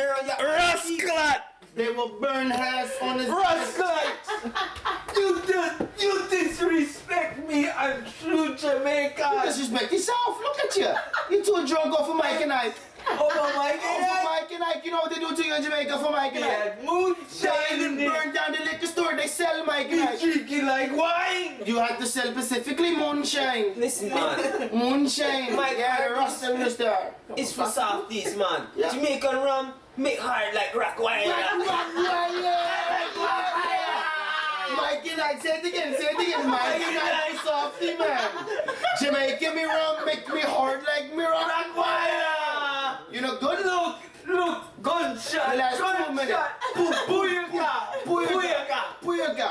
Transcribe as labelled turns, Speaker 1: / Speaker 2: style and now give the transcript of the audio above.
Speaker 1: around your Rascal!
Speaker 2: They will burn hairs on his Rascal!
Speaker 3: you just, you disrespect me. I'm true Jamaican.
Speaker 2: Disrespect yourself. Look at you. You're too drunk off of Mike and Ike.
Speaker 3: Oh my Off of
Speaker 2: Mike and Ike. You know what they do to you in Jamaica for Mike and Ike? Yeah,
Speaker 3: They moonshine even in there. burn
Speaker 2: down the liquor store. They sell Mike and You Ike.
Speaker 3: drinking like wine.
Speaker 2: You had to sell specifically moonshine.
Speaker 1: Listen, man.
Speaker 2: Moonshine. Mike yeah, Last there. It's for
Speaker 1: Southeast, man. Yeah. Jamaican rum, make hard like Rockwire.
Speaker 2: Mikey like, say it again, say it again. Mikey like softy, man. Jamaican me rum, make me hard like me
Speaker 3: Rockwire.
Speaker 2: You know, good
Speaker 3: look. Look, gunshot, gunshot, booyaka, booyaka,
Speaker 2: booyaka, booyaka.